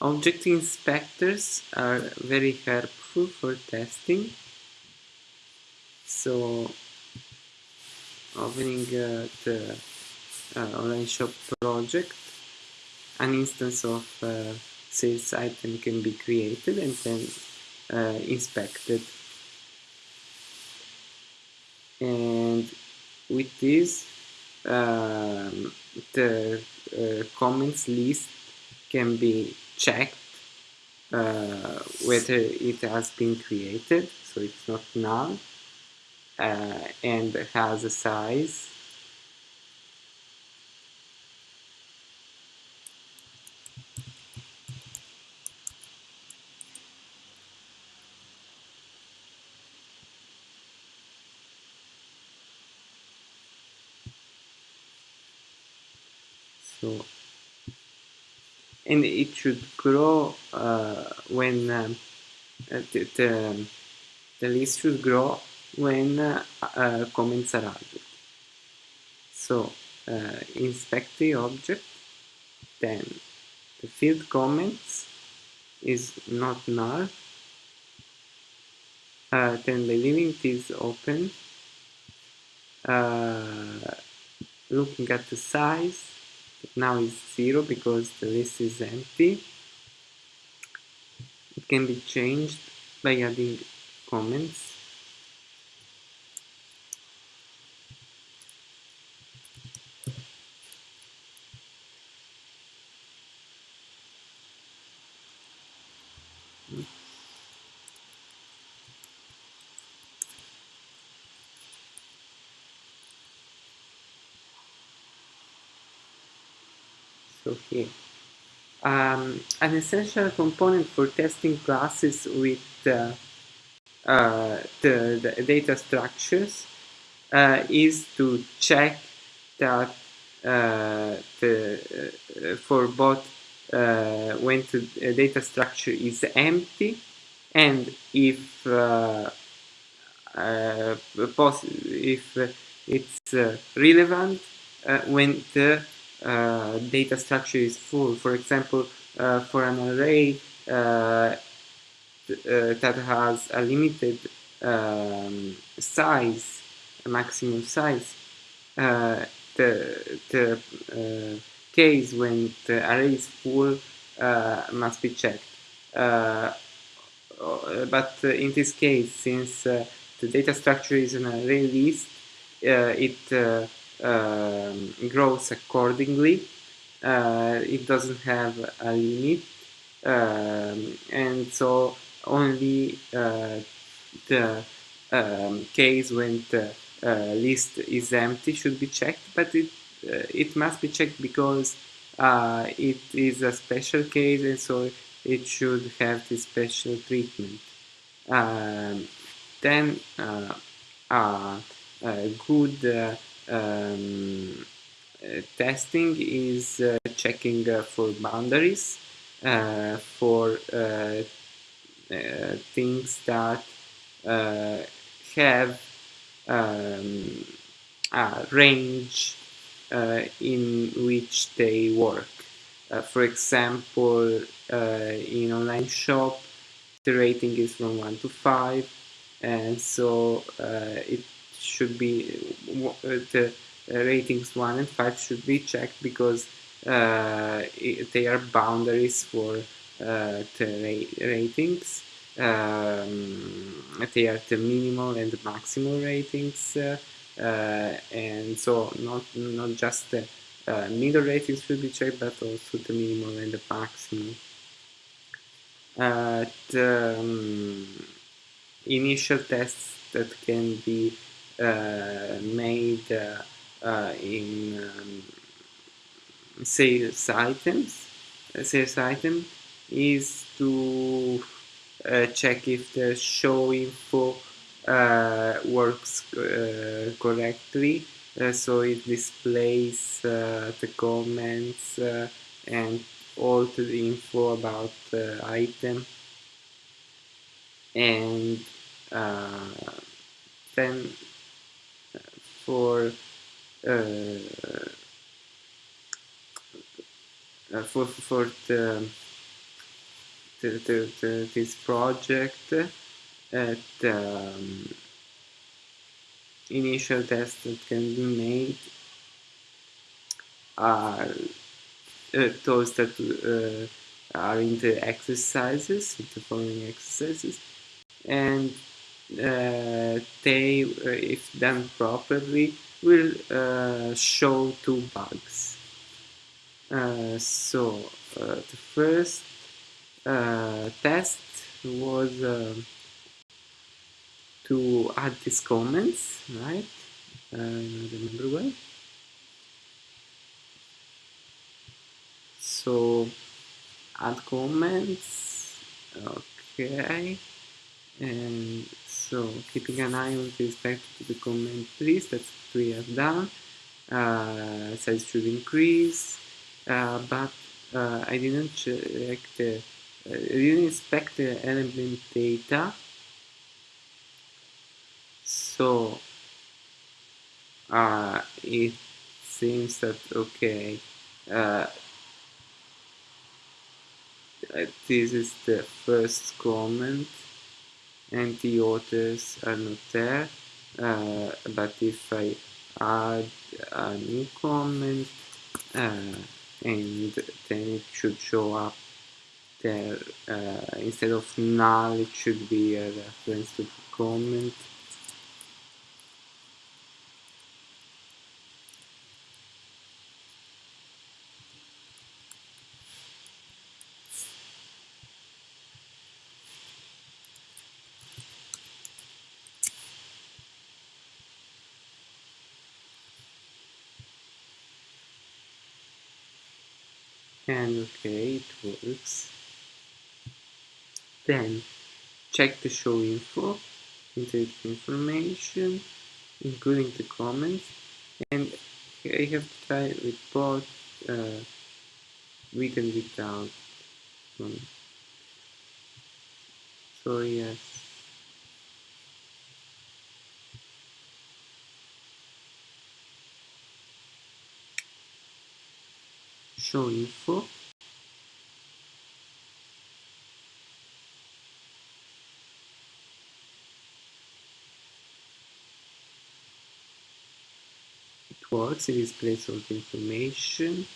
object inspectors are very helpful for testing. So opening uh, the uh, online shop project an instance of uh, sales item can be created and then uh, inspected. And with this um, the uh, comments list can be checked uh, whether it has been created so it's not null uh, and has a size so and it should grow uh, when um, uh, the, the, the, list should grow when uh, uh comments are added. So uh, inspect the object then the field comments is not null. Uh, then the limit is open. Looking at the size now is 0 because the list is empty. It can be changed by adding comments. Um, an essential component for testing classes with uh, uh, the, the, data structures uh, is to check that uh, the, uh, for both uh, when the data structure is empty and if if it's relevant when the Uh, data structure is full. For example, uh, for an array uh, uh that has a limited um, size, a maximum size, uh, the, the case when the array is full must be checked. but in this case, since the data structure is an array list, it um, grows accordingly. Uh, it doesn't have a limit, um, and so only uh, the um, case when the uh, list is empty should be checked, but it uh, it must be checked because uh, it is a special case, and so it should have this special treatment. Um, then uh, a good um, uh, testing is uh, checking uh, for boundaries, for things that have um, a range in which they work. for example, in online shop, the rating is from 1 to 5 and so uh, it should be uh, the ratings 1 and 5 should be checked because uh, they are boundaries for uh, the ra ratings. Um, they are the minimal and the maximal ratings uh, uh, and so not not just the uh, middle ratings should be checked but also the minimal and the maximal. The um, initial tests that can be uh, made uh, uh, in um, sales items. Sales item is to check if the show info works correctly. So it displays the comments and all the info about the item. And uh, then for uh, uh, for for the the, the, the, this project at um, initial tests that can be made are uh, those that uh, are in the exercises, the following exercises, and they, uh, if done properly, will uh, show two bugs. Uh, so the first test was um, to add these comments, right? Don't remember well. So add comments, okay, and so keeping an eye on respect to the comment list, that's what we have done. Uh, size should increase, uh, but uh, I didn't check the, uh, I didn't inspect the element data. So uh, it seems that okay, uh, this is the first comment the authors are not there uh, but if I add a new comment uh, and then it should show up there uh, instead of null it should be a reference to the comment and okay then check the show info into information including the comments and I have to try with both uh, with and without. Um, so yes. Show info it displays all the information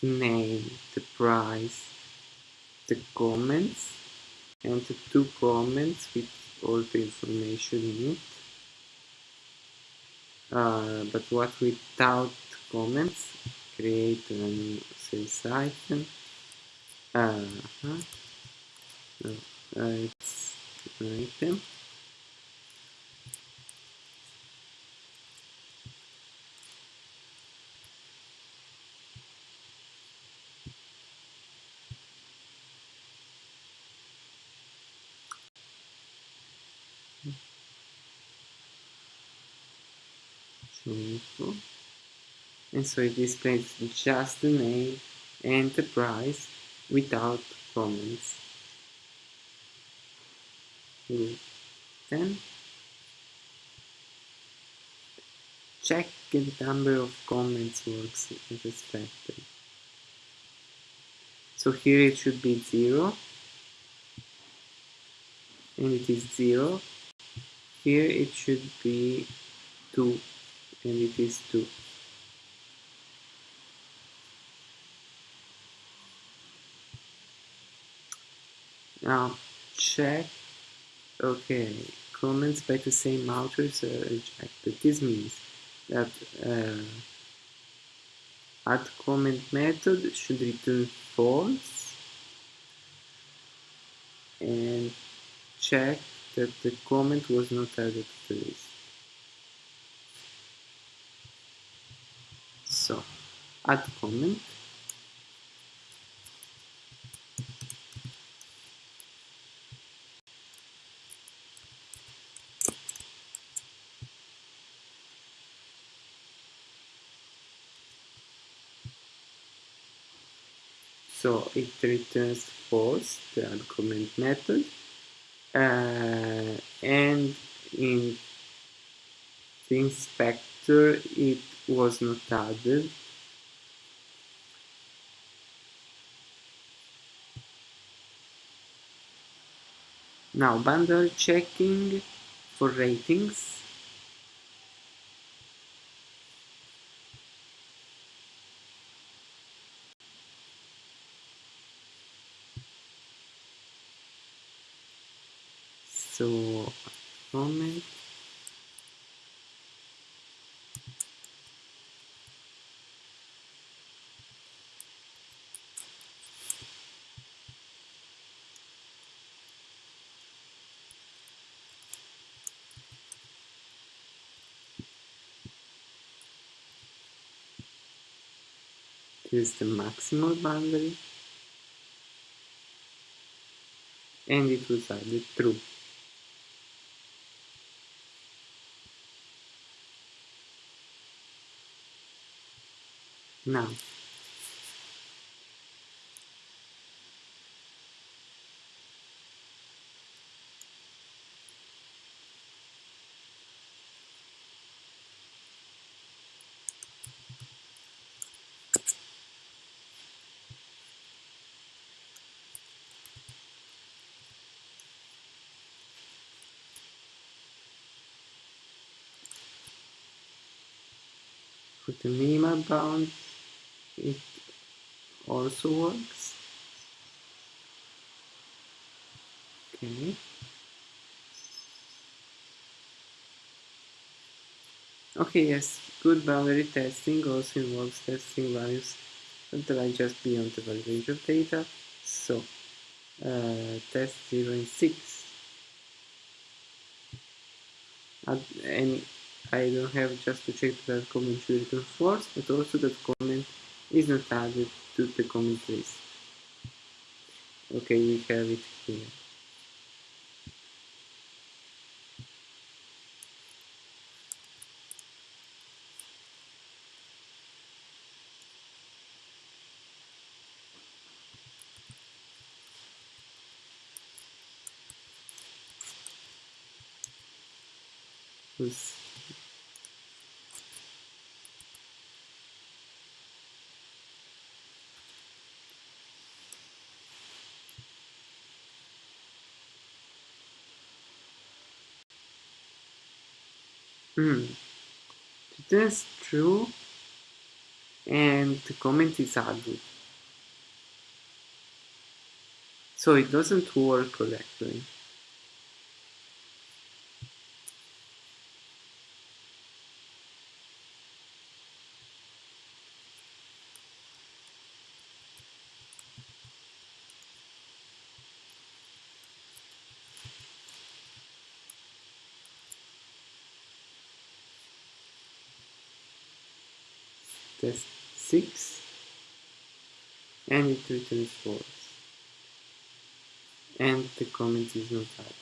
the name the price the comments and the two comments with all the information in it. Uh, but what without comments create a new sales item. Uh -huh. no, uh, it's an item info and so it displays just the name and the price without comments. Then check the number of comments works as expected. So here it should be 0 and it is 0. Here it should be 2 and it is 2. Now check, okay, comments by the same authors are rejected. This means that uh, add comment method should return false and check that the comment was not added to the list. So add comment so it returns false the comment method uh, and in the inspector it was not added Now bundle checking for ratings. So comment is the maximal boundary and it was added true. Now the minimal bound it also works. Okay. Okay, yes, good boundary testing also involves testing values that lie just beyond the valid range of data. So, uh, test 0 and 6. and I don't have just to check that comment should return false, but also that comment is not added to the comment list. Okay, we have it here. Hmm. That's true. And the comment is added. So it doesn't work correctly. test 6 it false and the comment is not added.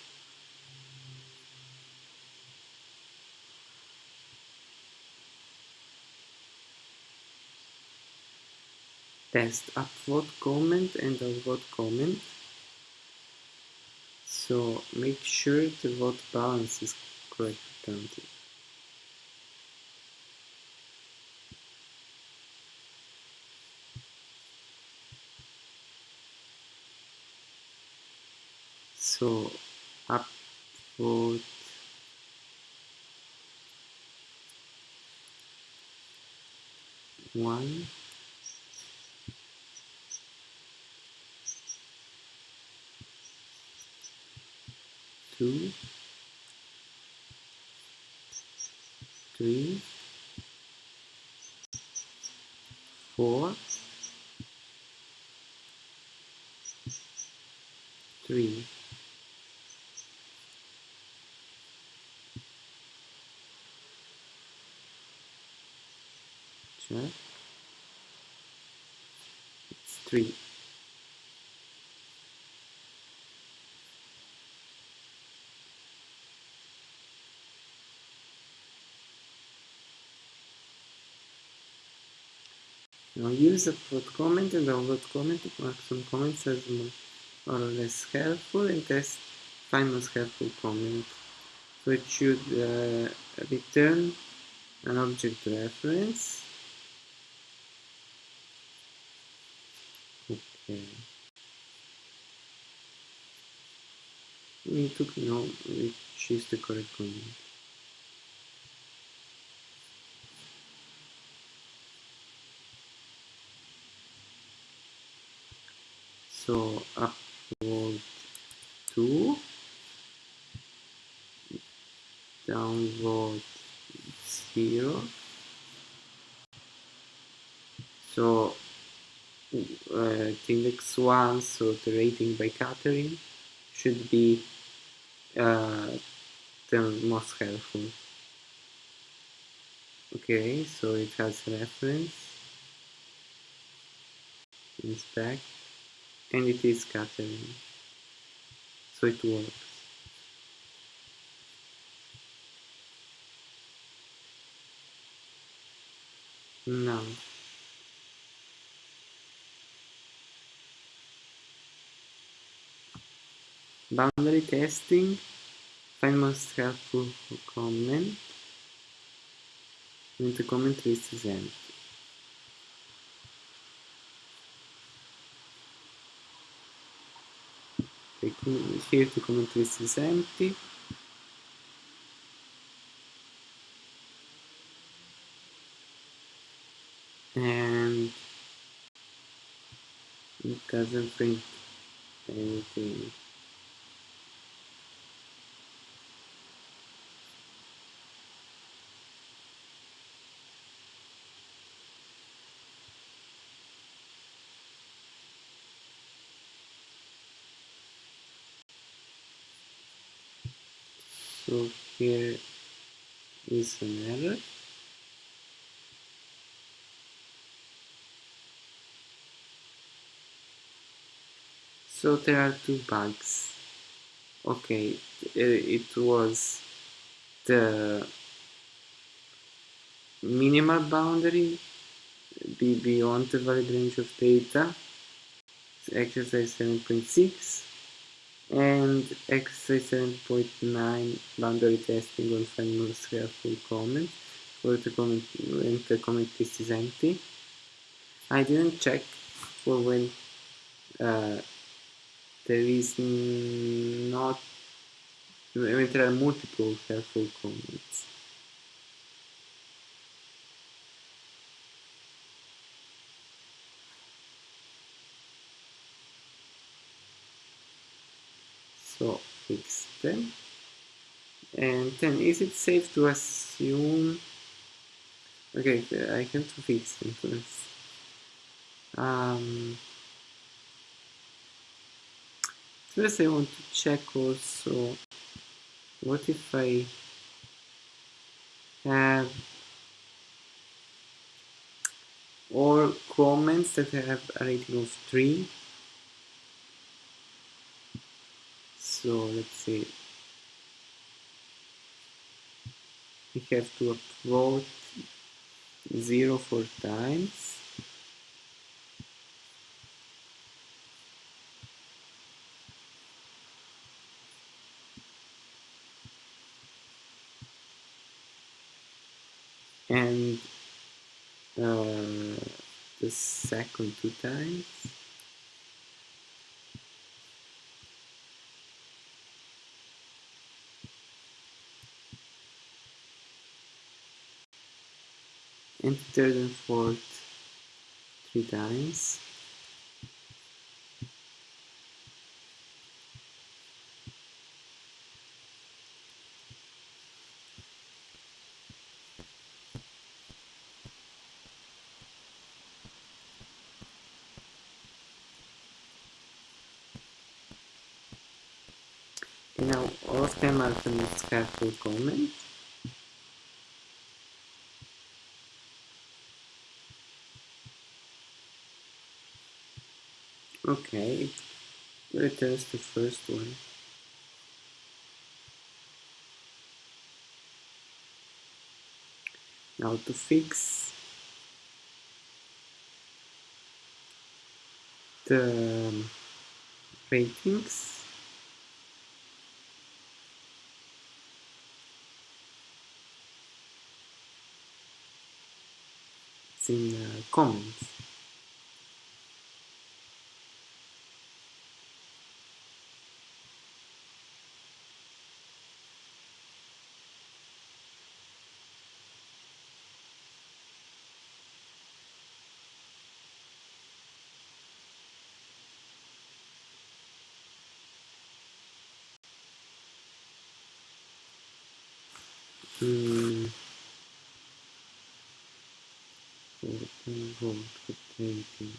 Test upvote comment and downvote comment so make sure the vote balance is correctly counted. so upvote one. Two. Three. Four 3 Now use upvote comment and downvote comment to mark some comments as more or less helpful and test find most helpful comment. So it should uh, return an object reference Okay. we need to know which is the correct comment. So upward 2, downward 0. So uh, index 1, so the rating by Catherine should be uh, the most helpful. Okay, so it has reference, inspect, and it is Catherine. So it works. Now, boundary testing, find most helpful comment when the comment list is empty. here the comment list is empty. And it doesn't print anything. so here is so there are two bugs. Okay uh, it was the minimal boundary be beyond the valid range of data. Exercise 7.6 and exercise 7.9 boundary testing on find most helpful comment for the comment when the comment list is empty. I didn't check for when uh, there is not when there are multiple helpful comments so fix them. And then is it safe to assume? Okay I can fix them first. Um, first I want to check also what if I have all comments that have a rating of 3 so let's see. We have to upvote 0 four times. And uh, the second two times and third and fourth three times now all of them are the most careful comment Okay, it returns the first one. Now to fix the ratings, in the comments. 14 volt rotating.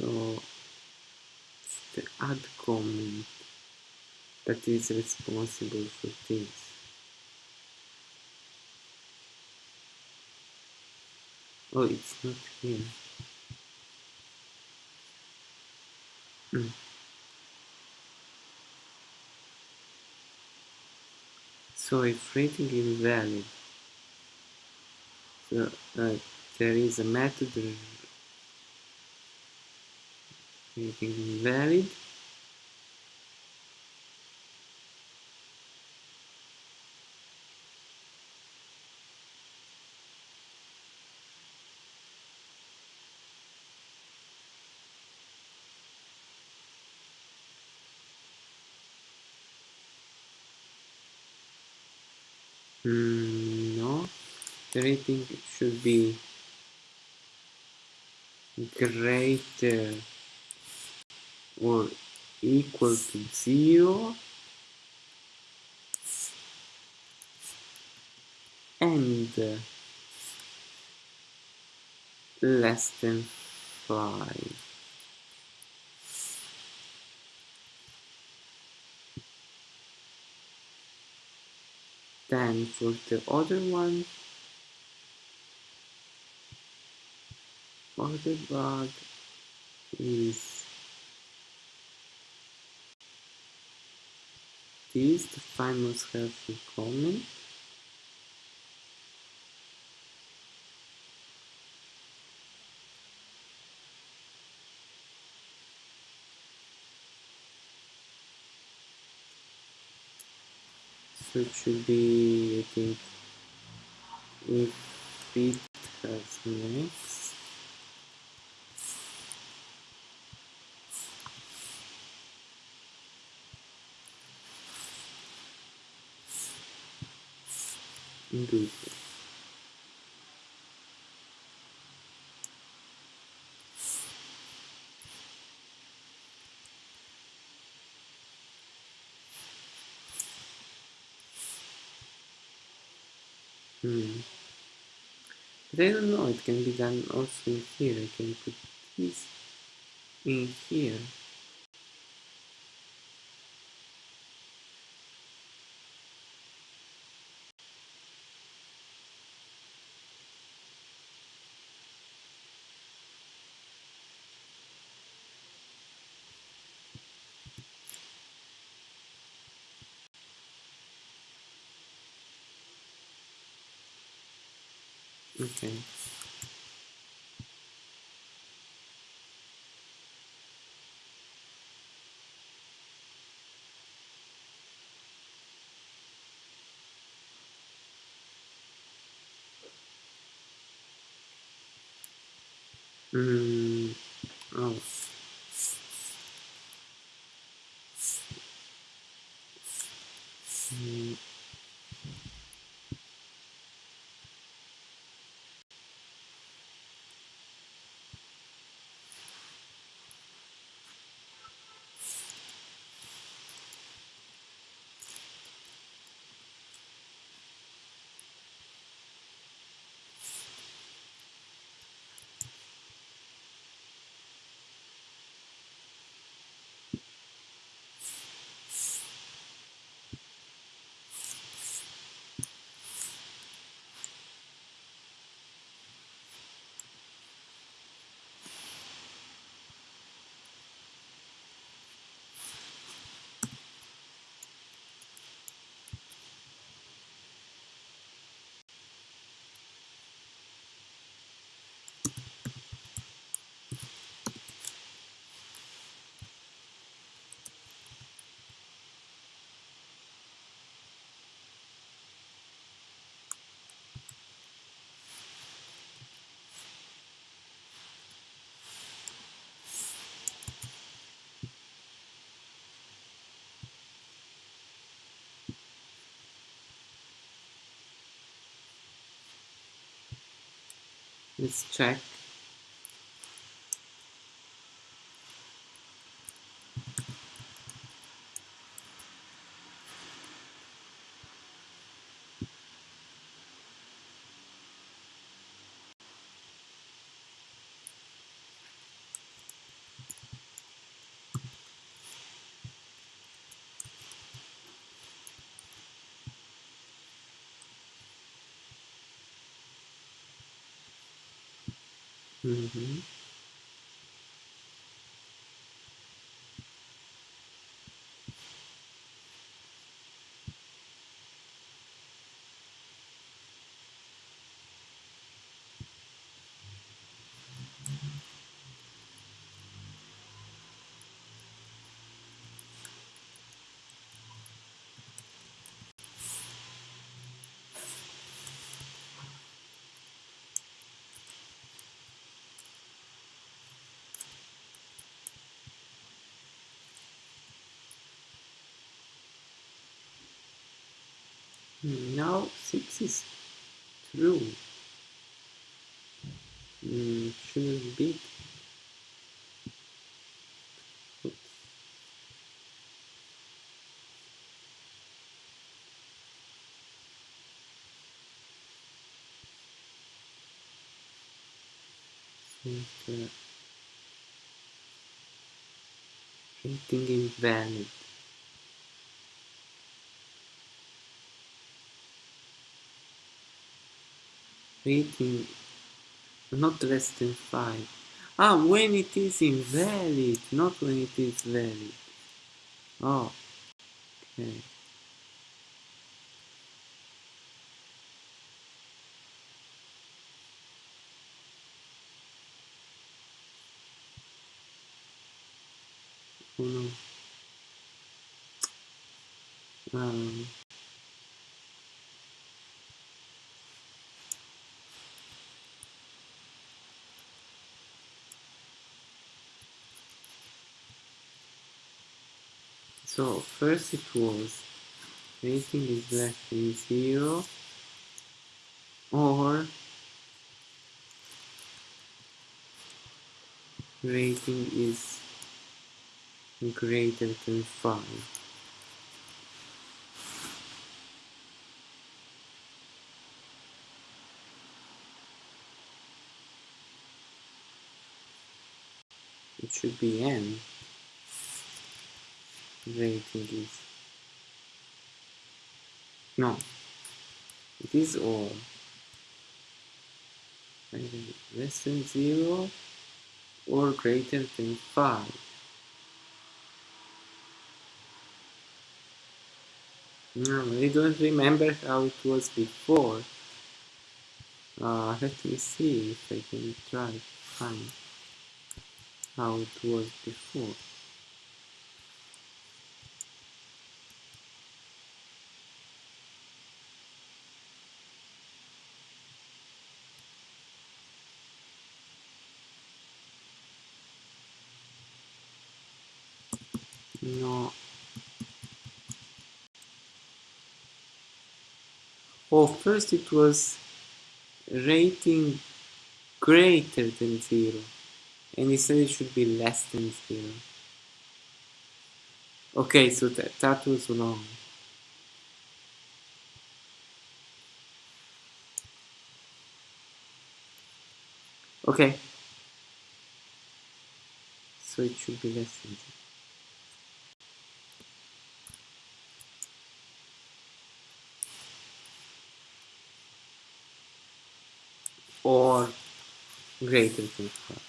So it's the add comment that is responsible for things. Oh, it's not here. Mm. So if rating invalid, so uh, there is a method rating invalid. Mm, no, the rating should be greater or equal to zero and uh, less than 5. Then for the other one, other bug is this, the file must comment. So it should be, I think, if it has next. Good. Hmm. But I don't know, it can be done also in here. I can put this in here. Okay. Hmm. Oh. Let's check 嗯哼。Now 6 is true. Mm, shouldn't be. Oops. Rating invalid. Rating not less than 5. Ah, when it is invalid, not when it is valid. Oh, okay. Oh no. Um, so first it was rating is less than 0 or rating is greater than 5. It should be n. Rating is no. It is all less than 0 or greater than 5. No, I don't remember how it was before. Uh, let me see if I can try to find how it was before. No. Oh, first it was rating greater than 0 and instead it should be less than 0. Okay, so that, that was wrong. Okay. So it should be less than 0. Or greater than 5.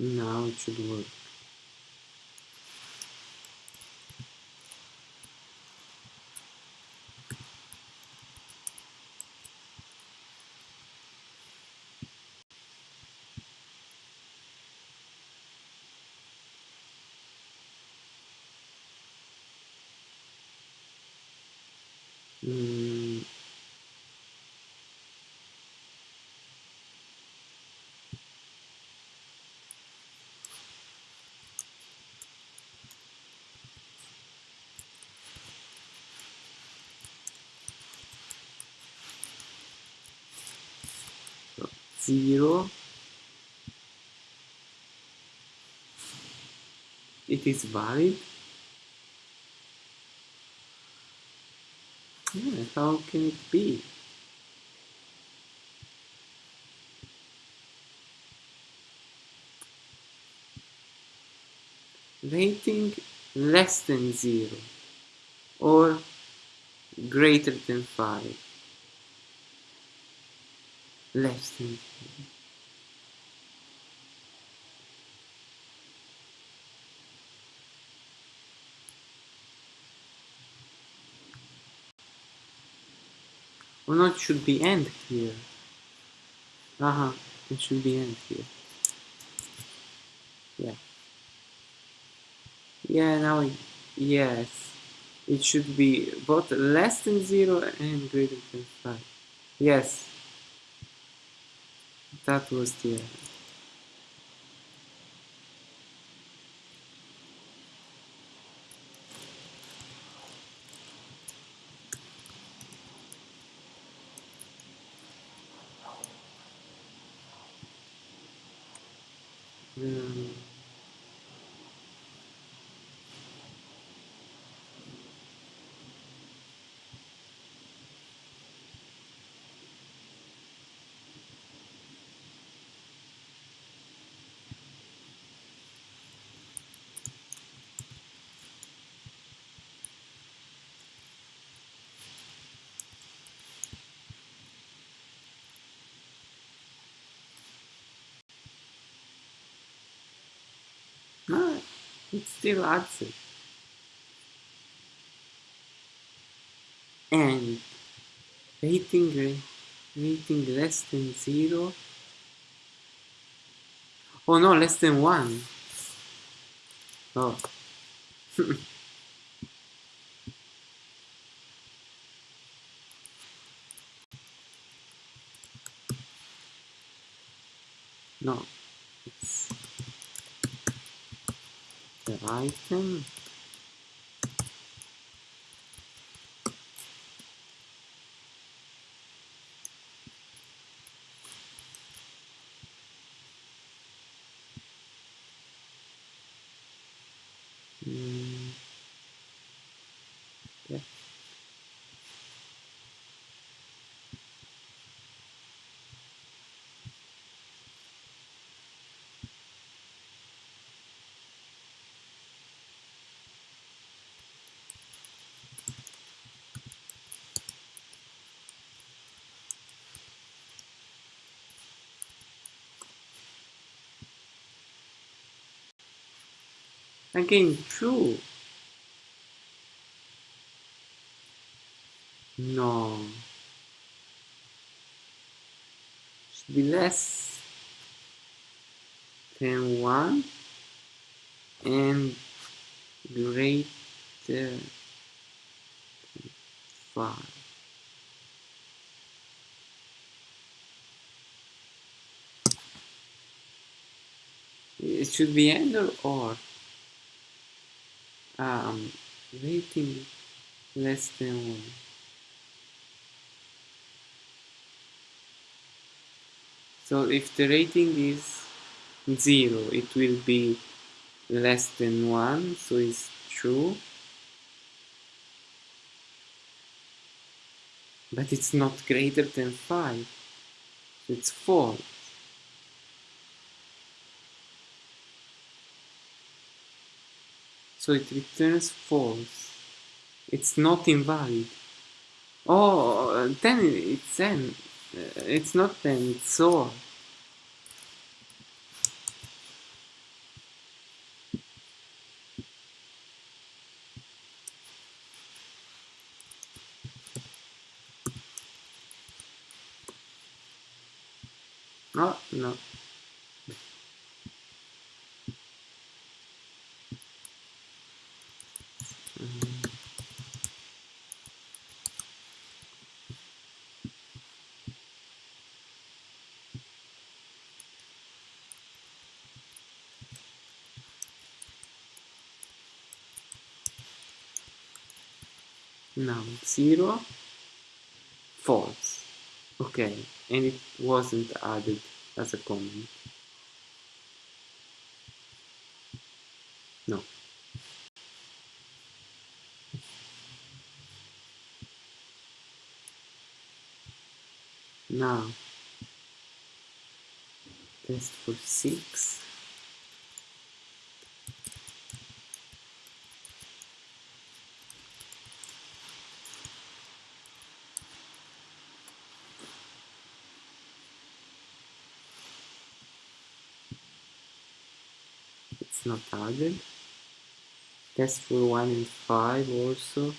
Now it should work. Mm. Zero. It is valid. How can it be? Rating less than 0 or greater than 5 less than 0 or not should be end here. Uh-huh it should be end here. Yeah. Yeah now it, yes. It should be both less than 0 and greater than 5 yes. That was the error um, no it still it and rating ra- rating less than 0 oh no less than 1 oh. No the item Mm, Again, true. No. Should be less than 1 and greater than 5. It should be and or or. Um, rating less than 1. So if the rating is 0, it will be less than 1, so it's true. But it's not greater than 5, so it's false. So it returns false. It's not invalid. Oh, then it's then. Uh, It's not then, it's or. No, no. Mm, Mm-hmm. Now, 0, false. Okay, and it wasn't added. as a comment. No. Now, test for 6. It's not added. Test for 1 and 5 also.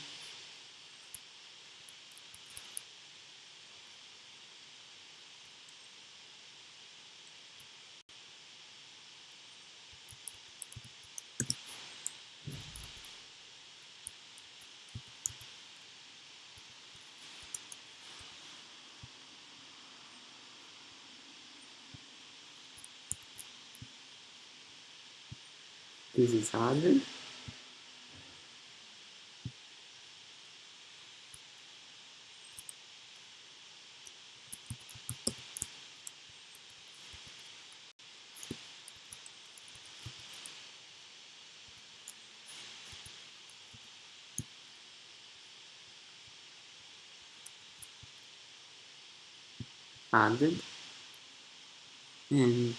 This is added. added and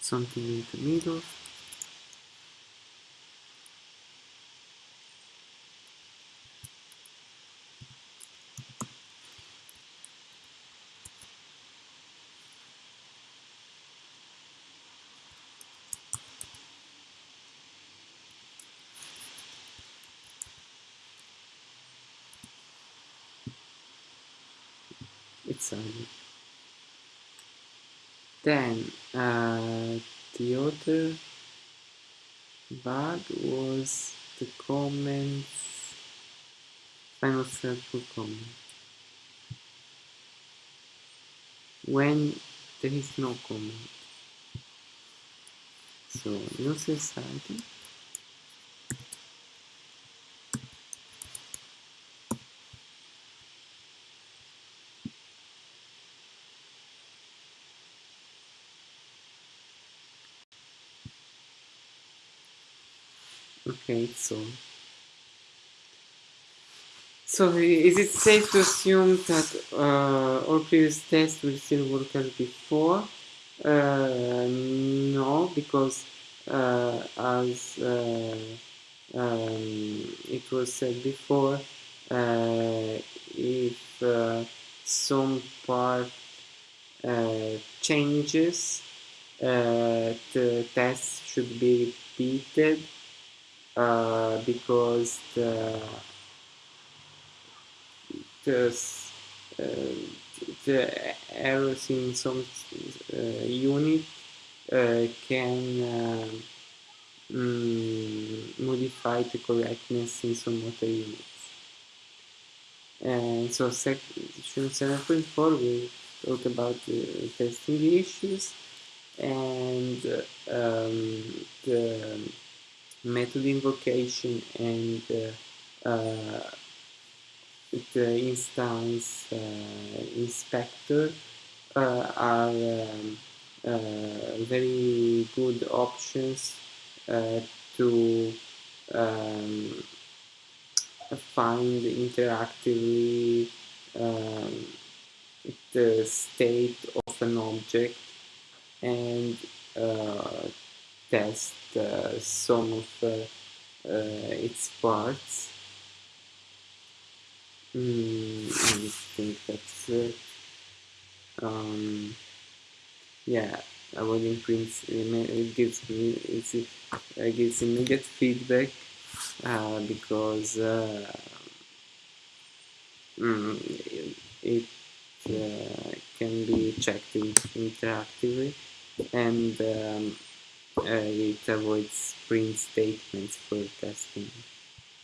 something in the middle it's added then uh, the other bug was the comments final circle comment. When there is no comment. So no society so. So is it safe to assume that uh, all previous tests will still work as before? Uh, no because uh, as uh, um, it was said before uh, if uh, some part changes the test should be repeated uh, because the the, uh, the errors in some uh, unit uh, can mm, modify the correctness in some other units. And so section 7.4 we talk about the testing issues and um, the method invocation and uh, uh, the instance uh, inspector are um, very good options to um, find interactively um, the state of an object and uh, test uh, some of uh, uh, its parts. Mm, I think that's it. Um, yeah, avoiding it gives me it gives immediate feedback uh, because uh, mm, it, uh, can be checked interactively and um, uh, it avoids print statements for testing.